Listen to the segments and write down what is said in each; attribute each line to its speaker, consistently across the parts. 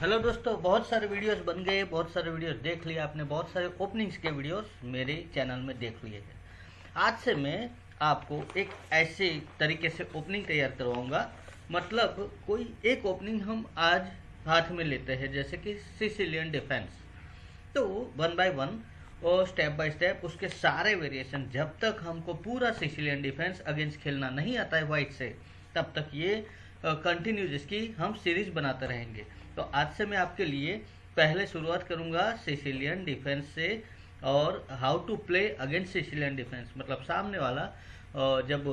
Speaker 1: Hello दोस्तों, बहुत सारे वीडियोस बन गए, बहुत सारे वीडियोस देख लिए आपने, बहुत सारे ओपनिंग्स के वीडियोस मेरे चैनल में देख लिए हैं। आज से मैं आपको एक ऐसे तरीके से ओपनिंग तैयार करवाऊँगा। मतलब कोई एक ओपनिंग हम आज हाथ में लेते हैं, जैसे कि सिसिलियन डिफेंस तो वन बाय वन और स्टेप बाय स्टेप उसके सारे वेरिएशन जब तक हमको पूरा सिसिलियन डिफेंस अगेंस्ट खेलना नहीं आता है वाइट से, तब तक ये कंटिन्यू जिसकी हम सीरीज़ बनाते रहेंगे। तो आज से मैं आपके लिए पहले शुरुआत करूँगा सिसिलियन डिफेंस से और how to play against Sicilian defence मतलब सामने वाला जब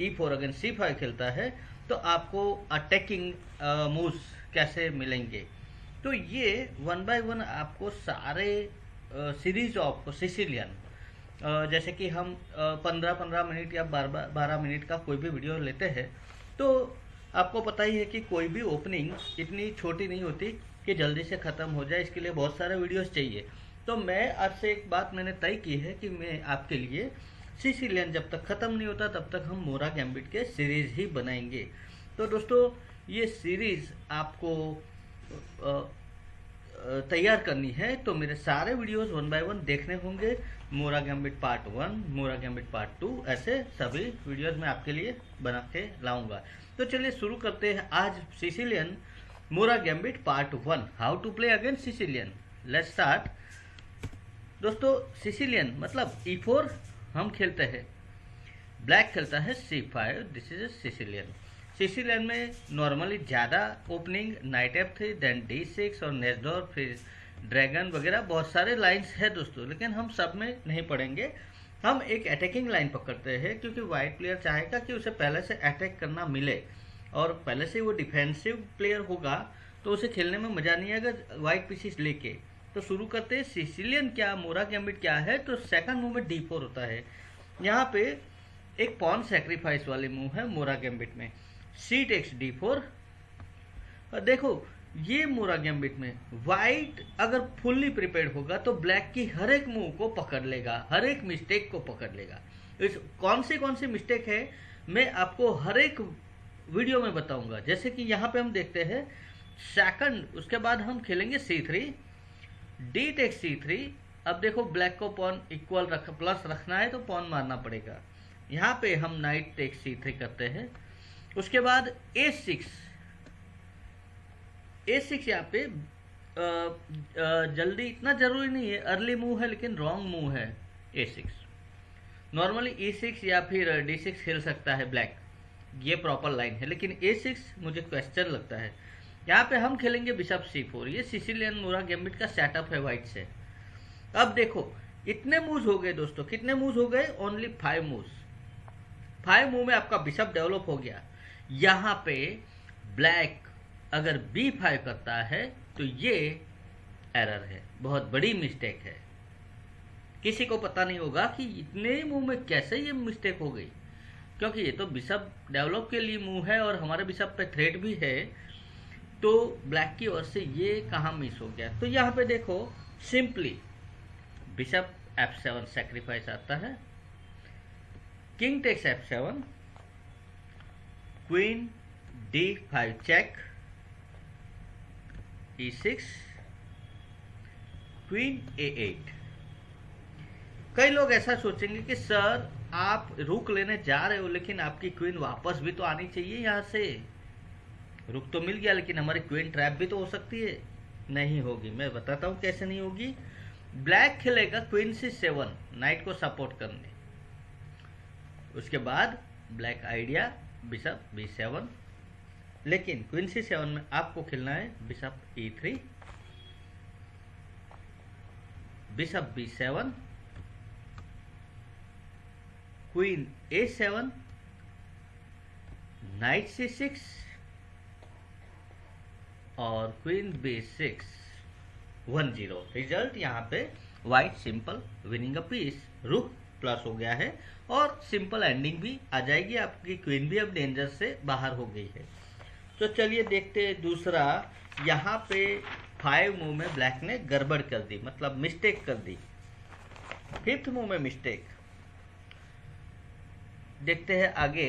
Speaker 1: E four against C five खेलता है तो आपको अटैकिंग मूव्स कैसे मिलेंगे। तो ये वन बाय वन आपको सारे सीरीज़ ऑफ़ सिसिलियन जैसे कि हम पंद्रह पंद्रह मिनट या बारह बारह मिनट का कोई भी वीडियो लेते हैं तो आपको पता ही है कि कोई भी ओपनिंग इतनी छोटी नहीं होती कि जल्दी से ख़त्म हो जाए, इसके लिए बहुत सारे वीडियोस चाहिए। तो मैं आपसे एक बात मैंने तय की है कि मैं आपके लिए सीसीलियन जब तक ख़त्म नहीं होता, तब तक हम मोरा गैम्बिट के सीरीज़ ही बनाएँगे। तो दोस्तों, ये सीरीज़ आपको तैयार करनी है तो मेरे सारे वीडियोस वन बाय वन देखने होंगे। Mora gambit part one, Mora gambit part two, ऐसे सभी वीडियोस मैं आपके लिए बना के लाऊँगा। तो चलिए शुरू करते हैं आज Sicilian Mora gambit part one. How to play against Sicilian? Let's start दोस्तों, सिसिलियन मतलब ई e फोर हम खेलते हैं। ब्लैक खेलता है C five this is Sicilian Sicilian में नॉर्मली ज़्यादा opening knight F three then D six और नेजडोर फिर ड्रैगन वगैरह, बहुत सारे लाइंस है दोस्तों, लेकिन हम सब में नहीं पढ़ेंगे। हम एक अटैकिंग लाइन पकड़ते हैं, क्योंकि वाइट प्लेयर चाहेगा कि उसे पहले से अटैक करना मिले, और पहले से वो डिफेंसिव प्लेयर होगा तो उसे खेलने में मज़ा नहीं आएगा वाइट पीसीस लेके। तो शुरू करते हैं सिसिलियन क्या मोरा गैम्बिट क्या है तो सेकंड मूव में डी फोर होता है। यहाँ पे एक पॉन सेक्रीफाइस वाले मूव है मोरा गैम्बिट में। सी टेक्स डी फोर देखो ये मोरा गैम्बिट में व्हाइट अगर फुल्ली प्रिपेयर्ड होगा तो ब्लैक की हर एक मूव को पकड़ लेगा, हर एक मिस्टेक को पकड़ लेगा। इस कौन सी कौन सी मिस्टेक है, मैं आपको हर एक वीडियो में बताऊँगा। जैसे कि यहाँ पे हम देखते हैं सेकंड उसके बाद हम खेलेंगे C three D take C three अब देखो ब्लैक को पॉन इक्वल रख प्लस रखना है तो पॉन मारना पड़ेगा। यहाँ पे हम नाइट टेक्स सी थ्री करते हैं। उसके बाद ए सिक्स ए सिक्स यहाँ पे आ, आ, जल्दी इतना ज़रूरी नहीं है अर्ली मूव है लेकिन रॉन्ग मूव है A six normally A six या फिर डी सिक्स खेल सकता है ब्लैक ये प्रॉपर लाइन है लेकिन ए सिक्स मुझे क्वेश्चन लगता है। यहाँ पे हम खेलेंगे बिशप सी फोर ये सिसिलियन मोरा गेमिट का सेटअप है व्हाइट से। अब देखो इतने मूव हो गए दोस्तों कितने मूव हो गए? Only five move five move में आपका बिशप डेवलप हो गया। यहाँ पे ब्लैक अगर बी फाइव करता है तो ये एरर है। बहुत बड़ी मिस्टेक है। किसी को पता नहीं होगा कि इतने मूव में कैसे ये मिस्टेक हो गई। क्योंकि ये तो बिशप डेवलप के लिए मूव है और हमारे बिशप पे थ्रेड भी है तो ब्लैक की ओर से ये कहाँ मिस हो गया। तो यहाँ पे देखो simply bishop F seven sacrifice आता है। King takes F seven queen D five check E six queen A eight कई लोग ऐसा सोचेंगे कि, सर, आप रुक लेने जा रहे हो, लेकिन आपकी क्वीन वापस भी तो आनी चाहिए यहाँ से। रुक तो मिल गया, लेकिन हमारी क्वीन ट्रैप भी तो हो सकती है। नहीं होगी। मैं बताता हूँ कैसे नहीं होगी। ब्लैक खेलेगा क्वीन सी सेवन नाइट को सपोर्ट करने। उसके बाद black idea bishop b seven लेकिन क्वीन सी सेवन में आपको खेलना है bishop e three, bishop b seven, queen a seven, knight c six, और queen b six, one zero. Result यहाँ पे white simple winning a piece, rook plus हो गया है, और सिंपल एंडिंग भी आ जाएगी, आपकी क्वीन भी अब डेंजर से बाहर हो गई है। तो चलिए देखते हैं दूसरा। यहाँ पे फाइव मूव में ब्लैक ने गड़बड़ कर दी मतलब मिस्टेक कर दी। फिफ्थ मूव में मिस्टेक देखते हैं आगे।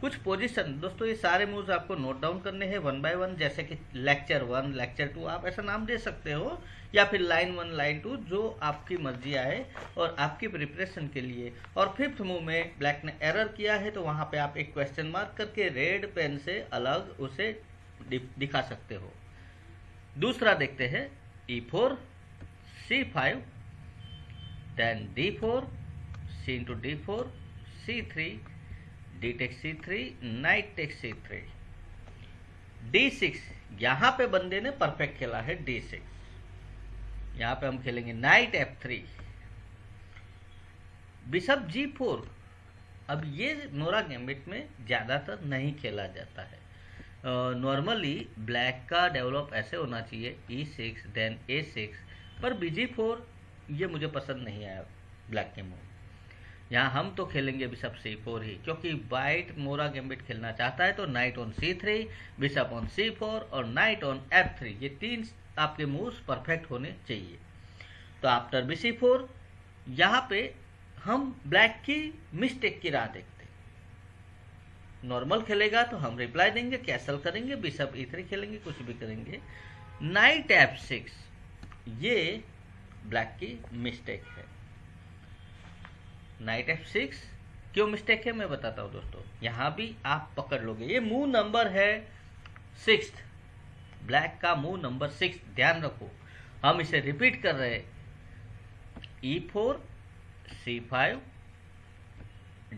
Speaker 1: कुछ पोजीशन दोस्तों ये सारे मूव्स आपको नोट डाउन करने हैं वन बाय वन जैसे कि लेक्चर वन लेक्चर टू आप ऐसा नाम दे सकते हो, या फिर लाइन वन लाइन टू जो आपकी मर्ज़ी आए और आपकी प्रिपरेशन के लिए। और फिफ्थ मूव में ब्लैक ने एरर किया है तो वहाँ पे आप एक क्वेश्चन मार्क करके रेड पेन से अलग उसे दिखा सकते हो। दूसरा देखते हैं e four c five then d four c into d four c three d take c three knight c three d six यहाँ पे बंदे ने परफेक्ट खेला है डी सिक्स यहाँ पे हम खेलेंगे knight f three bishop g four अब ये नोरा गैम्बिट में ज़्यादातर नहीं खेला जाता है। नॉर्मली uh, ब्लैक का डेवलप ऐसे होना चाहिए e six then a six पर बी जी फोर ये मुझे पसंद नहीं आया ब्लैक के मूव यहाँ हम तो खेलेंगे बिशप सी फोर ही, क्योंकि वाइट मोरा गैम्बिट खेलना चाहता है तो knight on c three bishop on c four और नाइट ऑन एफ़ थ्री ये तीन आपके मूव्स परफेक्ट होने चाहिए। तो आफ्टर बी सी फोर यहाँ पे हम ब्लैक की मिस्टेक की राह देखते नॉर्मल खेलेगा तो हम रिप्लाई देंगे कैसल करेंगे बिशप ई थ्री खेलेंगे, कुछ भी करेंगे। नाइट एफ़ सिक्स ये ब्लैक की मिस्टेक है। नाइट एफ़ सिक्स क्यों मिस्टेक है? मैं बताता हूँ दोस्तों। यहाँ भी आप पकड़ लोगे। ये मूव नंबर है सिक्स ब्लैक का मूव नंबर सिक्स ध्यान रखो। हम इसे रिपीट कर रहे e four c five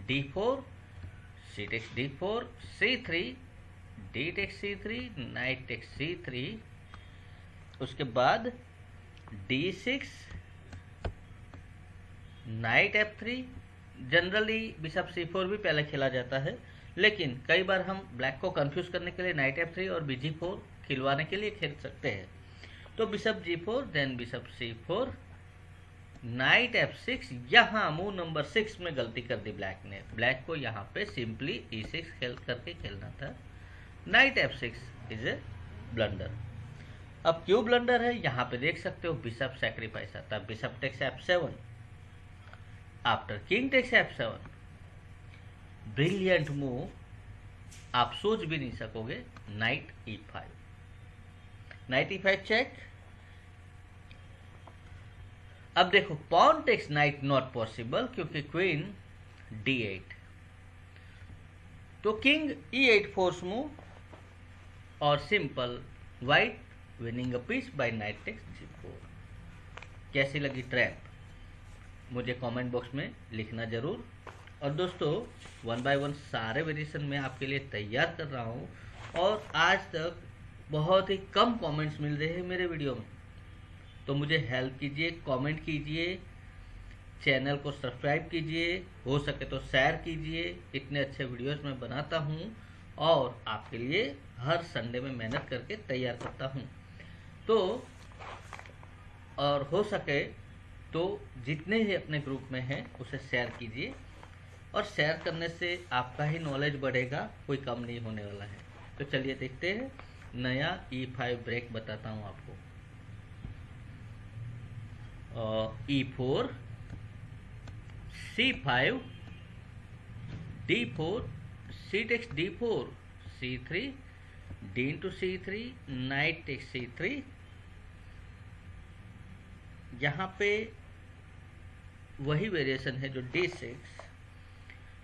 Speaker 1: d four c takes d four c three d takes c three knight takes c three उसके बाद d six knight f three generally bishop c four भी पहले खेला जाता है, लेकिन कई बार हम ब्लैक को कंफ्यूज करने के लिए नाइट एफ़ थ्री और बीजी फोर खिलवाने के लिए खेल सकते हैं। तो bishop g four then bishop c four, knight f six, यहाँ मूव नंबर सिक्स में गलती कर दी ब्लैक ने। ब्लैक को यहाँ पे सिंपली ई सिक्स खेल करके खेलना था। Knight f six is a blunder अब क्यों ब्लंडर है? यहाँ पे देख सकते हो बिशप सेक्रीफाइस आता है। Bishop takes f seven after king takes f seven brilliant move आप सोच भी नहीं सकोगे knight e five knight e five check अब देखो pawn takes knight not possible क्योंकि क्वीन डी एट तो king e eight force move और simple white winning a piece by knight takes g four कैसी लगी ट्रैप मुझे comment box में लिखना ज़रूर। और दोस्तों वन बाय वन सारे वेरिएशन मैं आपके लिए तैयार कर रहा हूँ। और आज तक बहुत ही कम कमेंट्स मिल रहे हैं मेरे वीडियो में। तो मुझे हेल्प कीजिए कमेंट कीजिए चैनल को सब्सक्राइब कीजिए, हो सके तो शेयर कीजिए। इतने अच्छे वीडियोस मैं बनाता हूँ और आपके लिए हर संडे में मेहनत करके तैयार करता हूँ। तो और हो सके तो जितने ही अपने ग्रुप में हैं, उसे शेयर कीजिए। और शेयर करने से आपका ही नॉलेज बढ़ेगा, कोई कम नहीं होने वाला है। तो चलिए देखते हैं। नया ई फाइव ब्रेक बताता हूँ आपको। E four c five d four c takes d four c three d into c three knight takes c three यहाँ पे वही वेरिएशन है जो डी सिक्स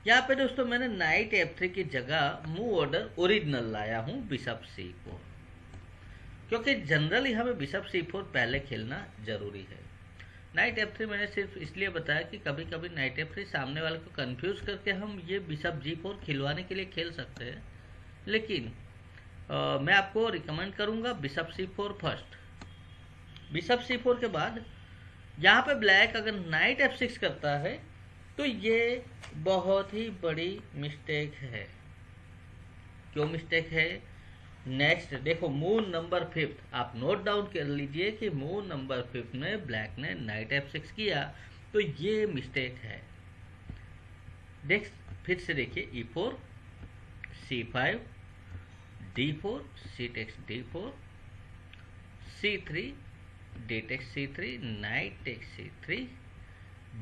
Speaker 1: यहाँ पे दोस्तों मैंने नाइट एफ़ थ्री की जगह मूव ऑर्डर ओरिजिनल लाया हूँ बिशप सी फोर क्योंकि जनरली हमें बिशप सी फोर पहले खेलना ज़रूरी है। नाइट एफ़ थ्री मैंने सिर्फ़ इसलिए बताया कि कभी कभी नाइट एफ़ थ्री सामने वाले को कंफ्यूज करके हम ये बिशप जी फोर खिलवाने के लिए खेल सकते हैं। लेकिन आ, मैं आपको रिकमेंड करूँगा bishop c four first bishop c four के बाद यहाँ पे ब्लैक अगर नाइट एफ़ सिक्स करता है तो ये बहुत ही बड़ी मिस्टेक है। क्यों मिस्टेक है? नेक्स्ट देखो मून नंबर फिफ्थ आप नोट डाउन कर लीजिए कि मून नंबर फिफ्थ में ब्लैक ने नाइट एफ़ सिक्स किया तो ये मिस्टेक है। नेक्स्ट फिर से देखिए e four c five d four c takes d four c three d takes c three knight takes c three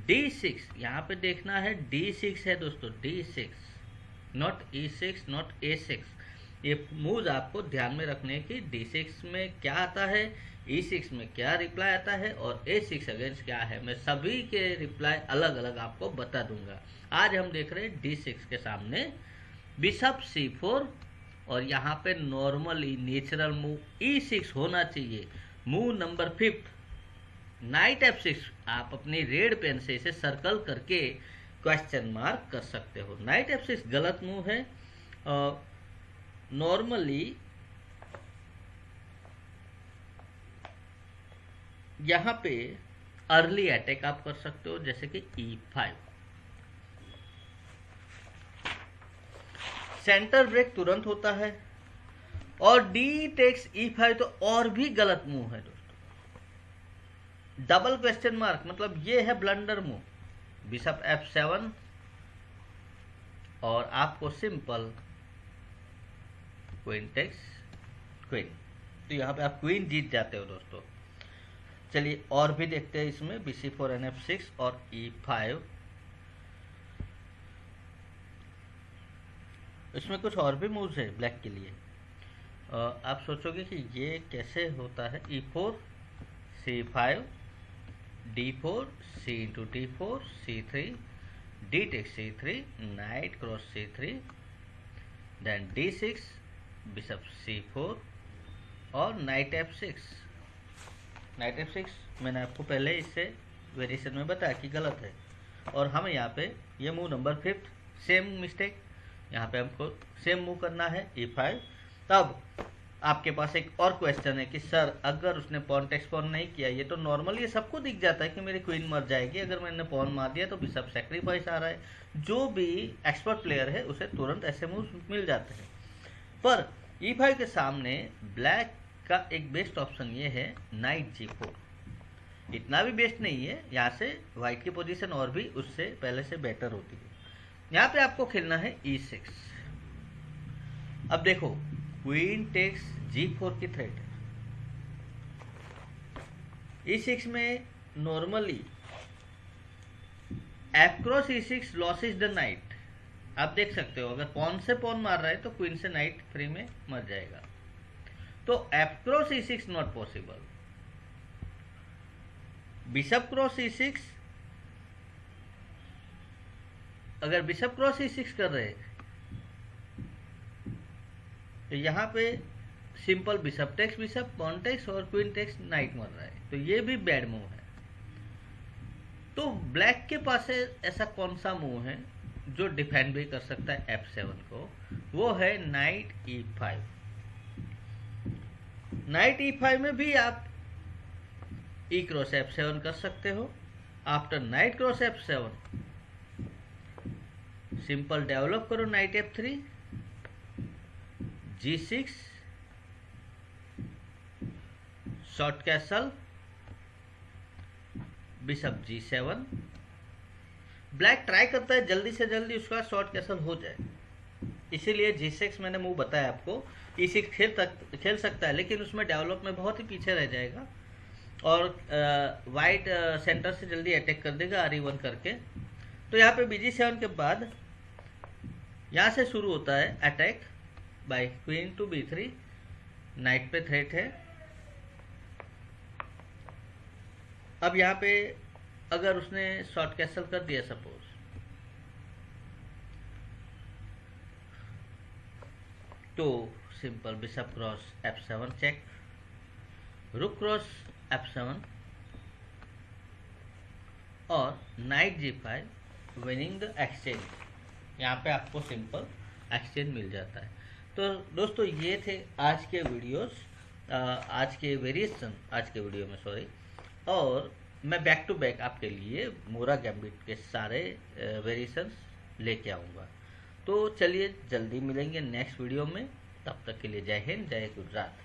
Speaker 1: d six यहाँ पे देखना है डी सिक्स है दोस्तों d six not e six not a six ये move आपको ध्यान में रखने की डी सिक्स में क्या आता है ई e सिक्स में क्या रिप्लाई आता है और ए सिक्स अगेंस्ट क्या है। मैं सभी के रिप्लाई अलग अलग आपको बता दूँगा। आज हम देख रहे हैं डी सिक्स के सामने बिशप सी फोर और यहाँ पे normally natural move e six होना चाहिए। Move number fifth knight f six आप अपनी रेड पेन से इसे सर्कल करके क्वेश्चन मार्क कर सकते हो। नाइट एफ़ सिक्स गलत मूव है। नॉर्मली यहाँ पे अर्ली अटैक आप कर सकते हो, जैसे कि ई फाइव सेंटर ब्रेक तुरंत होता है। और डी टेक्स ई फाइव तो और भी गलत मूव है दोस्तों। डबल क्वेश्चन मार्क मतलब ये है blunder move bishop f seven और आपको सिंपल क्वीन टेक्स क्वीन तो यहाँ पे आप क्वीन जीत जाते हो दोस्तों। चलिए और भी देखते हैं इसमें b c four n f six और ई e फाइव इसमें कुछ और भी मूव्स है ब्लैक के लिए। आप सोचोगे कि ये कैसे होता है? E four c five d four c into d four c three d take c three knight cross c three then d six bishop c four और knight f six knight f six मैंने आपको पहले इससे variation में बताया कि गलत है। और हम यहाँ पे ये move number fifth same mistake यहाँ पे हमको सेम मूव करना है ई e फाइव तब आपके पास एक और क्वेश्चन है कि, सर, अगर उसने पॉन टेक्स पॉन नहीं किया, ये तो नॉर्मल ये सबको दिख जाता है कि मेरी क्वीन मर जाएगी। अगर मैंने पॉन मार दिया तो सब सेक्रीफाइस आ रहा है। जो भी एक्सपर्ट प्लेयर है, उसे तुरंत ऐसे मूव मिल जाते हैं। पर ई फाइव के सामने ब्लैक का एक बेस्ट ऑप्शन ये है नाइट जी फोर इतना भी बेस्ट नहीं है, यहाँ से व्हाइट की पोजीशन और भी उससे पहले से बेटर होती है। यहाँ पे आपको खेलना है ई e सिक्स अब देखो क्वीन टेक्स जी फोर की थ्रेट है ई सिक्स में normally across e six loss is the knight आप देख सकते हो, अगर पॉन से पॉन मार रहा है तो क्वीन से नाइट फ्री में मर जाएगा। तो एपक्रॉस e six not possible bishop cross e six अगर बिशप क्रॉस ई सिक्स कर रहे तो यहाँ पे simple bishop takes bishop pawn takes और क्वीन टेक्स नाइट मर रहा है। तो ये भी बैड मूव है। तो ब्लैक के पास ऐसा कौन सा मूव है जो डिफेंड भी कर सकता है एफ़ सेवन को? वो है knight e five knight e five में भी आप ई क्रॉस एफ़ सेवन कर सकते हो। After knight cross f seven simple develop करो knight f three g six short castle bishop g seven black try करता है, जल्दी से जल्दी उसका शॉर्ट कैसल हो जाए। इसीलिए जी सिक्स मैंने मूव बताया आपको सिक्स खेल तक, खेल सकता है, लेकिन उसमें डेवलप में बहुत ही पीछे रह जाएगा। और वाइट सेंटर से जल्दी अटैक कर देगा आर वन करके। तो यहाँ पे बीजी सेवन के बाद, यहाँ से शुरू होता है attack by queen to b three, knight पे थ्रेट है। अब यहाँ पे अगर उसने शॉर्ट कैसल कर दिया, सपोज़। तो simple bishop cross f seven check. Rook cross f seven. और knight g five, winning the exchange. यहाँ पे आपको सिंपल एक्सचेंज मिल जाता है। तो दोस्तों, ये थे आज के वीडियोस आज के वेरिएशन आज के वीडियो में सॉरी और मैं बैक टू बैक आपके लिए मोरा गैम्बिट के सारे वेरिएशंस लेके आऊँगा। तो चलिए, जल्दी मिलेंगे नेक्स्ट वीडियो में। तब तक के लिए जय हिंद, जय गुजरात।